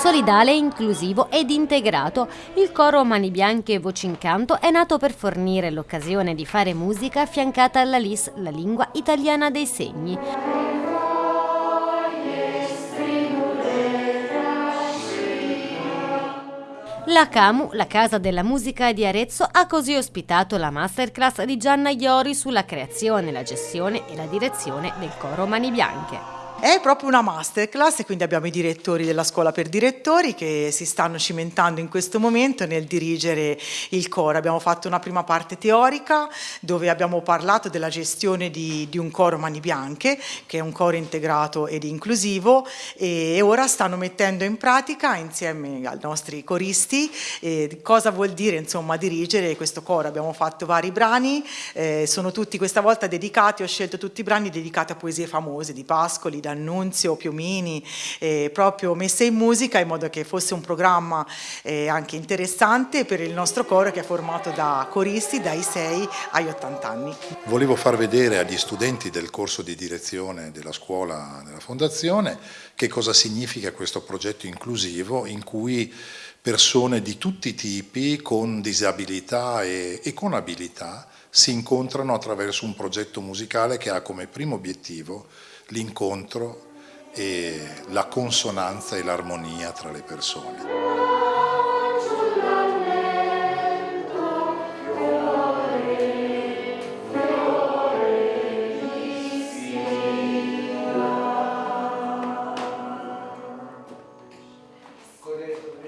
solidale, inclusivo ed integrato. Il coro Mani Bianche e Voci in Canto è nato per fornire l'occasione di fare musica affiancata alla LIS, la lingua italiana dei segni. La CAMU, la Casa della Musica di Arezzo, ha così ospitato la masterclass di Gianna Iori sulla creazione, la gestione e la direzione del coro Mani Bianche. È proprio una masterclass e quindi abbiamo i direttori della scuola per direttori che si stanno cimentando in questo momento nel dirigere il coro. Abbiamo fatto una prima parte teorica dove abbiamo parlato della gestione di, di un coro Mani Bianche, che è un coro integrato ed inclusivo e ora stanno mettendo in pratica insieme ai nostri coristi eh, cosa vuol dire insomma dirigere questo coro. Abbiamo fatto vari brani, eh, sono tutti questa volta dedicati, ho scelto tutti i brani dedicati a poesie famose di Pascoli, D'Annunzio, Piumini, eh, proprio messe in musica in modo che fosse un programma eh, anche interessante per il nostro coro che è formato da coristi dai 6 agli 80 anni. Volevo far vedere agli studenti del corso di direzione della scuola della Fondazione che cosa significa questo progetto inclusivo in cui persone di tutti i tipi con disabilità e, e con abilità si incontrano attraverso un progetto musicale che ha come primo obiettivo l'incontro e la consonanza e l'armonia tra le persone. Corretto.